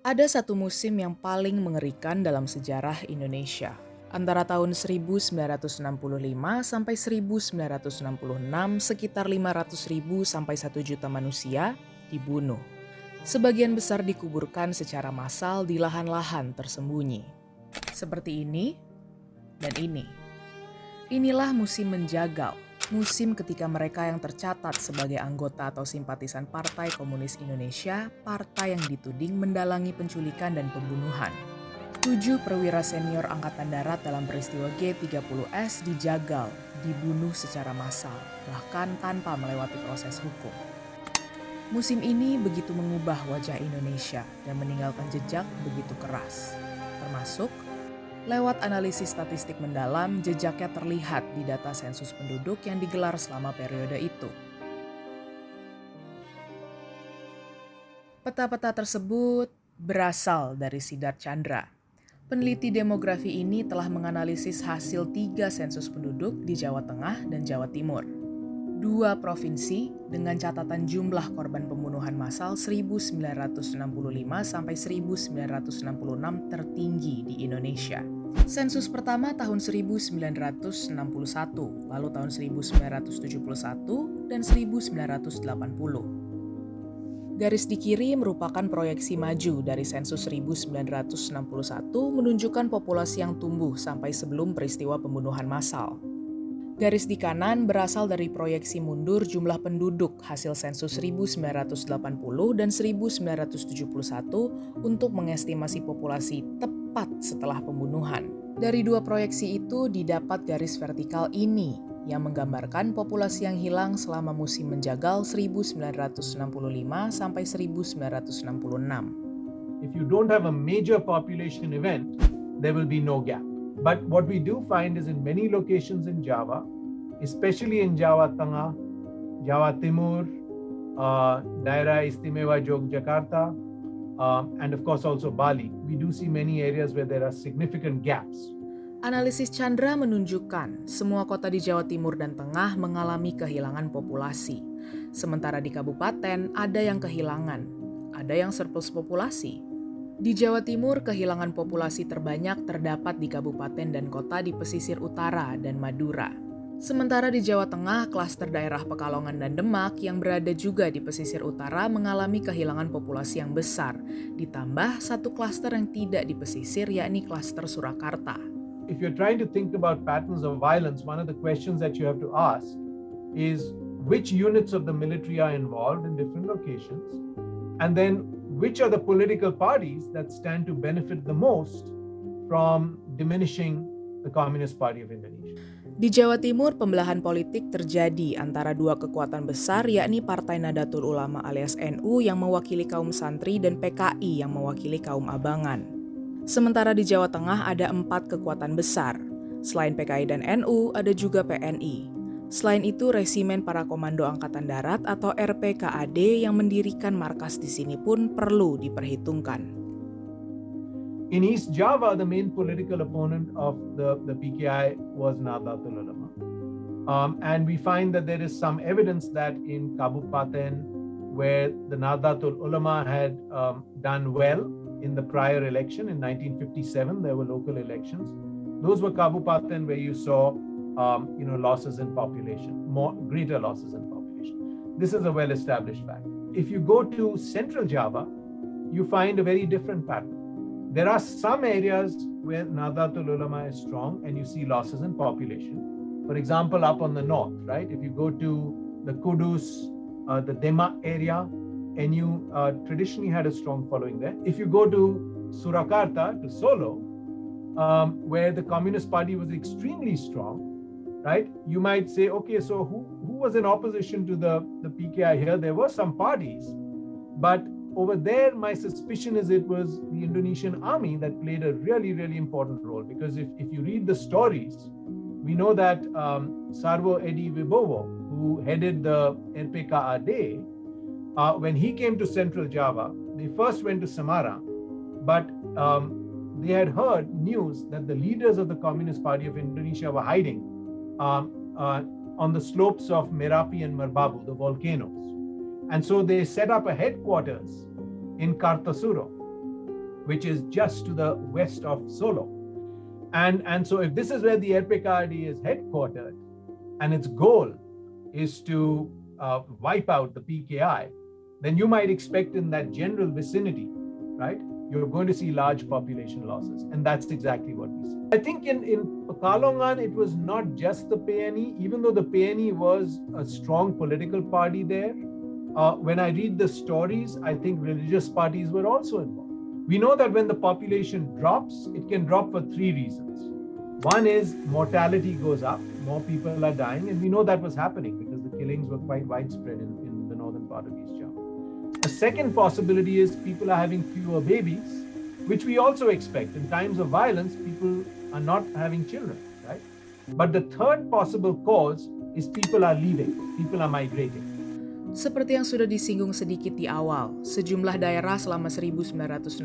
Ada satu musim yang paling mengerikan dalam sejarah Indonesia. Antara tahun 1965 sampai 1966, sekitar 500 ribu sampai 1 juta manusia dibunuh. Sebagian besar dikuburkan secara massal di lahan-lahan tersembunyi. Seperti ini dan ini. Inilah musim menjagal musim ketika mereka yang tercatat sebagai anggota atau simpatisan Partai Komunis Indonesia, partai yang dituding mendalangi penculikan dan pembunuhan. Tujuh perwira senior Angkatan Darat dalam peristiwa G30S dijagal, dibunuh secara massal, bahkan tanpa melewati proses hukum. Musim ini begitu mengubah wajah Indonesia dan meninggalkan jejak begitu keras, termasuk Lewat analisis statistik mendalam, jejaknya terlihat di data sensus penduduk yang digelar selama periode itu. Peta-peta tersebut berasal dari Sidar Chandra. Peneliti demografi ini telah menganalisis hasil tiga sensus penduduk di Jawa Tengah dan Jawa Timur. Dua provinsi dengan catatan jumlah korban pembunuhan massal 1965 sampai 1966 tertinggi di Indonesia. Sensus pertama tahun 1961, lalu tahun 1971 dan 1980. Garis di kiri merupakan proyeksi maju dari sensus 1961 menunjukkan populasi yang tumbuh sampai sebelum peristiwa pembunuhan massal. Garis di kanan berasal dari proyeksi mundur jumlah penduduk hasil sensus 1980 dan 1971 untuk mengestimasi populasi tepat setelah pembunuhan. Dari dua proyeksi itu didapat garis vertikal ini yang menggambarkan populasi yang hilang selama musim menjagal 1965 sampai 1966. If you don't have a major population event, there will be no gap. But what we do find is in many locations in Java, especially in Java Tengah, Java Timur, uh, Daira Istimewa Yogyakarta, um, and of course also Bali, we do see many areas where there are significant gaps. Analisis Chandra menunjukkan semua kota di Jawa Timur dan Tengah mengalami kehilangan populasi. Sementara di kabupaten ada yang kehilangan, ada yang surplus populasi, di Jawa Timur, kehilangan populasi terbanyak terdapat di kabupaten dan kota di pesisir utara dan Madura. Sementara di Jawa Tengah, klaster daerah Pekalongan dan Demak yang berada juga di pesisir utara mengalami kehilangan populasi yang besar, ditambah satu klaster yang tidak di pesisir yakni klaster Surakarta. If you're trying to think about patterns of violence, one of the questions that you have to ask is which units of the military are involved in different locations, and then which are the political parties that stand to benefit the most from diminishing the Communist Party of Indonesia. Di Jawa Timur, pembelahan politik terjadi antara dua kekuatan besar yakni Partai Nadatul Ulama alias NU yang mewakili kaum santri dan PKI yang mewakili kaum abangan. Sementara di Jawa Tengah ada empat kekuatan besar. Selain PKI dan NU, ada juga PNI. Selain itu, resimen para komando angkatan darat atau RPKAD yang mendirikan markas di sini pun perlu diperhitungkan. In East Java, the main political opponent of the, the PKI was Nahdlatul Ulama. Um, and we find that there is some evidence that in Kabupaten, where the Nahdlatul Ulama had um, done well in the prior election in 1957, there were local elections. Those were Kabupaten where you saw um, you know, losses in population, more greater losses in population. This is a well-established fact. If you go to Central Java, you find a very different pattern. There are some areas where Nahdlatul Ulama is strong and you see losses in population. For example, up on the north, right? If you go to the Kudus, uh, the Dema area, and you uh, traditionally had a strong following there. If you go to Surakarta, to Solo, um, where the Communist Party was extremely strong, right? You might say, okay, so who, who was in opposition to the, the PKI here? There were some parties, but over there, my suspicion is it was the Indonesian army that played a really, really important role. Because if, if you read the stories, we know that um, Sarvo Edi Wibowo, who headed the RPKAD, uh, when he came to Central Java, they first went to Samara, but um, they had heard news that the leaders of the Communist Party of Indonesia were hiding um, uh, on the slopes of Merapi and Merbabu, the volcanoes. And so they set up a headquarters in Kartasuro. which is just to the west of Solo. And, and so if this is where the RPKRD is headquartered and its goal is to uh, wipe out the PKI, then you might expect in that general vicinity, right, you're going to see large population losses. And that's exactly what we see. I think in, in Pekalongan, it was not just the PNE, even though the PNE was a strong political party there. Uh, when I read the stories, I think religious parties were also involved. We know that when the population drops, it can drop for three reasons. One is mortality goes up, more people are dying, and we know that was happening because the killings were quite widespread in, in the northern part of East Java. A second possibility is people are having fewer babies, which we also expect. In times of violence, people are not having children, right? But the third possible cause is people are leaving, people are migrating. Seperti yang sudah disinggung sedikit di awal, sejumlah daerah selama 1965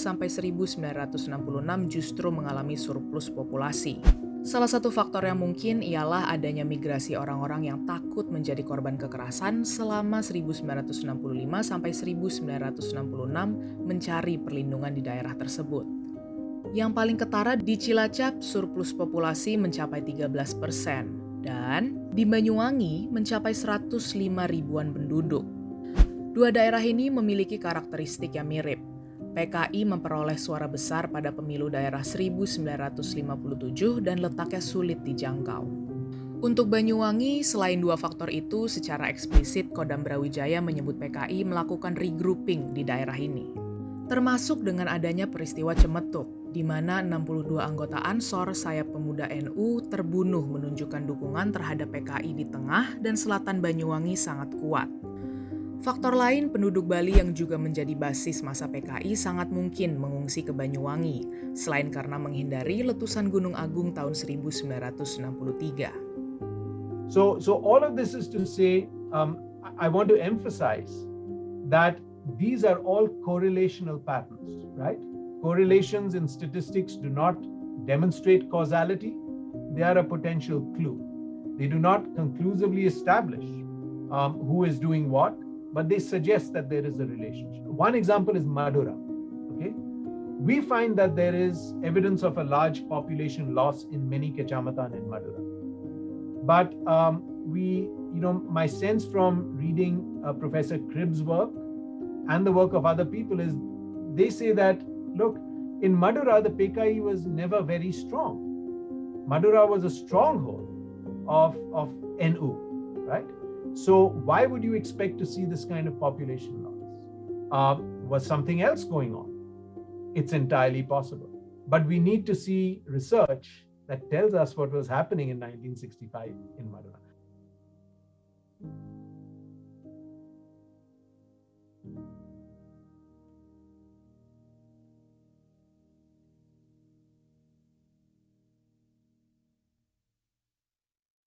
sampai 1966 justru mengalami surplus populasi. Salah satu faktor yang mungkin ialah adanya migrasi orang-orang yang takut menjadi korban kekerasan selama 1965 sampai 1966 mencari perlindungan di daerah tersebut. Yang paling ketara di Cilacap, surplus populasi mencapai 13 persen, dan di Banyuwangi mencapai 105 ribuan penduduk. Dua daerah ini memiliki karakteristik yang mirip. PKI memperoleh suara besar pada pemilu daerah 1957 dan letaknya sulit dijangkau. Untuk Banyuwangi, selain dua faktor itu, secara eksplisit Kodam Brawijaya menyebut PKI melakukan regrouping di daerah ini. Termasuk dengan adanya peristiwa Cemetuk, di mana 62 anggota Ansor sayap pemuda NU terbunuh menunjukkan dukungan terhadap PKI di tengah dan selatan Banyuwangi sangat kuat. Faktor lain, penduduk Bali yang juga menjadi basis masa PKI sangat mungkin mengungsi ke Banyuwangi, selain karena menghindari letusan Gunung Agung tahun 1963. So, so all of this is to say, um, I want to emphasize that these are all correlational patterns, right? Correlations in statistics do not demonstrate causality, they are a potential clue. They do not conclusively establish um, who is doing what, but they suggest that there is a relationship. One example is Madura. Okay, we find that there is evidence of a large population loss in many Kecamatan in Madura. But um, we, you know, my sense from reading uh, Professor Cribb's work and the work of other people is they say that look, in Madura, the PKI was never very strong. Madura was a stronghold of, of NU, right? So why would you expect to see this kind of population loss? Uh, was something else going on? It's entirely possible. But we need to see research that tells us what was happening in 1965 in Madura.